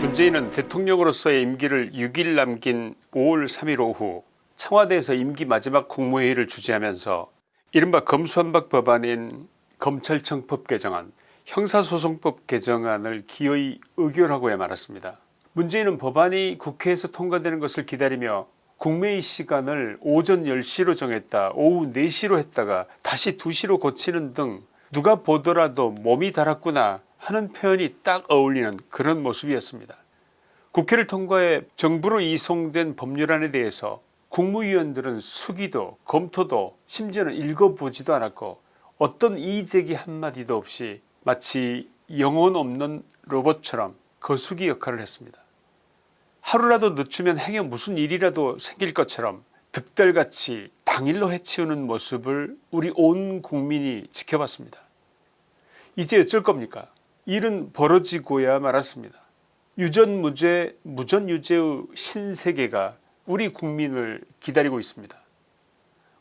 문재인은 대통령으로서의 임기를 6일 남긴 5월 3일 오후 청와대에서 임기 마지막 국무회의를 주재하면서 이른바 검수한박 법안인 검찰청법 개정안 형사소송법 개정안을 기어이 의결하고야 말았습니다. 문재인은 법안이 국회에서 통과되는 것을 기다리며 국회의 시간을 오전 10시로 정했다 오후 4시로 했다가 다시 2시로 고치는 등 누가 보더라도 몸이 달았구나 하는 표현이 딱 어울리는 그런 모습이었습니다. 국회를 통과해 정부로 이송된 법률안에 대해서 국무위원들은 수기도 검토도 심지어는 읽어보지도 않았고 어떤 이의제기 한마디도 없이 마치 영혼 없는 로봇처럼 거수기 역할을 했습니다. 하루라도 늦추면 행여 무슨 일이라도 생길 것처럼 득달같이 당일로 해치우는 모습을 우리 온 국민이 지켜봤습니다. 이제 어쩔 겁니까 일은 벌어지고야 말았습니다. 유전무죄 무전유죄의 신세계가 우리 국민을 기다리고 있습니다.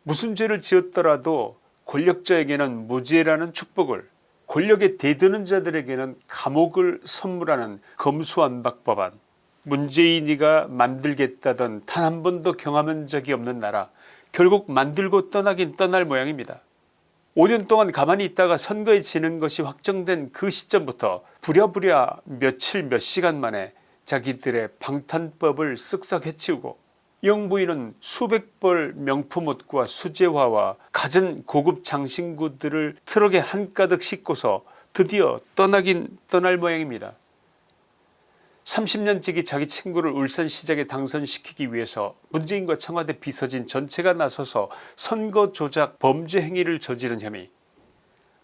무슨 죄를 지었더라도 권력자에게는 무죄라는 축복을 권력에 대드는 자들에게는 감옥을 선물하는 검수안박 법안 문재인이가 만들겠다던 단 한 번도 경험한 적이 없는 나라 결국 만들고 떠나긴 떠날 모양입니다. 5년 동안 가만히 있다가 선거에 지는 것이 확정된 그 시점부터 부랴부랴 며칠 몇 시간 만에 자기들의 방탄법을 쓱싹 해치우고 영부인은 수백 벌 명품옷과 수제화와 갖은 고급 장신구들을 트럭에 한가득 싣고서 드디어 떠나긴 떠날 모양입니다. 30년째기 자기 친구를 울산시장에 당선시키기 위해서 문재인과 청와대 비서진 전체가 나서서 선거 조작 범죄 행위를 저지른 혐의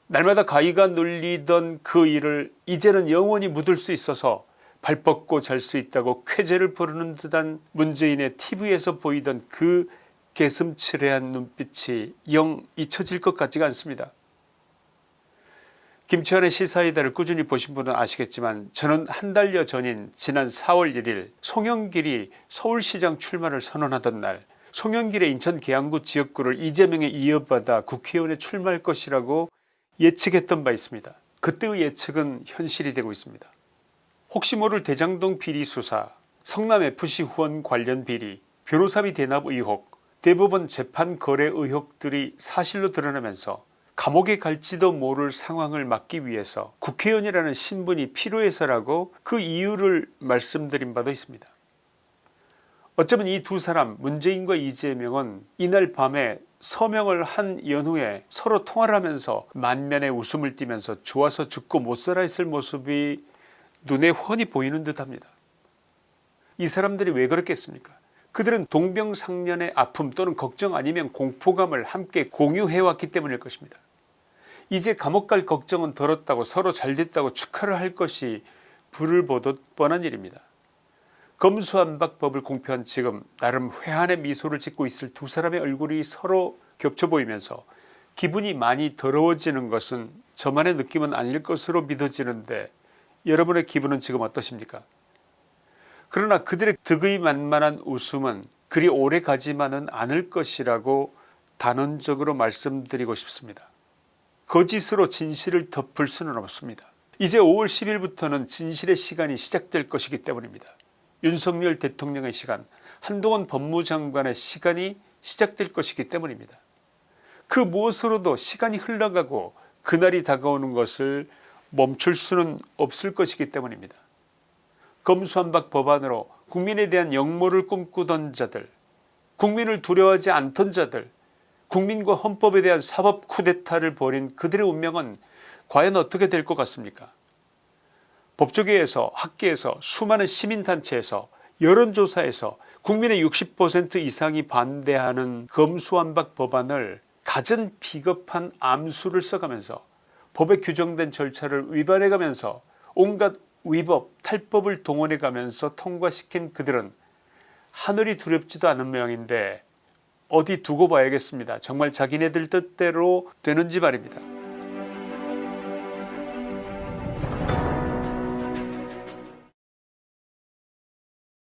날마다 가위가 눌리던 그 일을 이제는 영원히 묻을 수 있어서 발 뻗고 잘 수 있다고 쾌재를 부르는 듯한 문재인의 tv에서 보이던 그 개슴츠레한 눈빛이 영 잊혀질 것 같지가 않습니다. 김치환의 시사이다를 꾸준히 보신 분은 아시겠지만 저는 한 달여 전인 지난 4월 1일 송영길이 서울시장 출마를 선언하던 날 송영길의 인천 계양구 지역구를 이재명에 이어받아 국회의원에 출마할 것이라고 예측했던 바 있습니다. 그때의 예측은 현실이 되고 있습니다. 혹시 모를 대장동 비리 수사 성남FC 후원 관련 비리 변호사비 대납 의혹 대법원 재판 거래 의혹들이 사실로 드러나면서 감옥에 갈지도 모를 상황을 막기 위해서 국회의원이라는 신분이 필요해서라고 그 이유를 말씀드린 바도 있습니다. 어쩌면 이 두 사람 문재인과 이재명은 이날 밤에 서명을 한 연후에 서로 통화를 하면서 만면에 웃음을 띠면서 좋아서 죽고 못살아 있을 모습이 눈에 훤히 보이는 듯합니다. 이 사람들이 왜 그렇겠습니까 그들은 동병상련의 아픔 또는 걱정 아니면 공포감을 함께 공유해왔기 때문일 것입니다. 이제 감옥 갈 걱정은 덜었다고 서로 잘 됐다고 축하를 할 것이 불을 보듯 뻔한 일입니다. 검수안박법을 공표한 지금 나름 회한의 미소를 짓고 있을 두 사람의 얼굴이 서로 겹쳐 보이면서 기분이 많이 더러워지는 것은 저만의 느낌은 아닐 것으로 믿어지는데 여러분의 기분은 지금 어떠십니까 그러나 그들의 득의 만만한 웃음은 그리 오래 가지만은 않을 것이라고 단언적으로 말씀드리고 싶습니다. 거짓으로 진실을 덮을 수는 없습니다. 이제 5월 10일부터는 진실의 시간이 시작될 것이기 때문입니다. 윤석열 대통령의 시간 한동훈 법무장관의 시간이 시작될 것이기 때문입니다. 그 무엇으로도 시간이 흘러가고 그날이 다가오는 것을 멈출 수는 없을 것이기 때문입니다. 검수한박 법안으로 국민에 대한 역모를 꿈꾸던 자들 국민을 두려워하지 않던 자들 국민과 헌법에 대한 사법 쿠데타를 벌인 그들의 운명은 과연 어떻게 될 것 같습니까? 법조계에서 학계에서 수많은 시민단체에서 여론조사에서 국민의 60% 이상이 반대하는 검수완박 법안을 갖은 비겁한 암수를 써가면서 법에 규정된 절차를 위반해가면서 온갖 위법 탈법을 동원해가면서 통과시킨 그들은 하늘이 두렵지도 않은 모양인데 어디 두고 봐야겠습니다. 정말 자기네들 뜻대로 되는지 말입니다.